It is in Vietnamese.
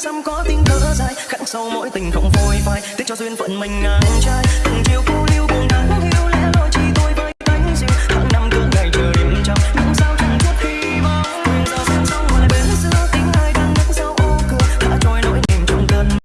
xăm có tiếng thở dài, khắc sâu mỗi tình không phôi phai. Tiếc cho duyên phận mình ngang trai.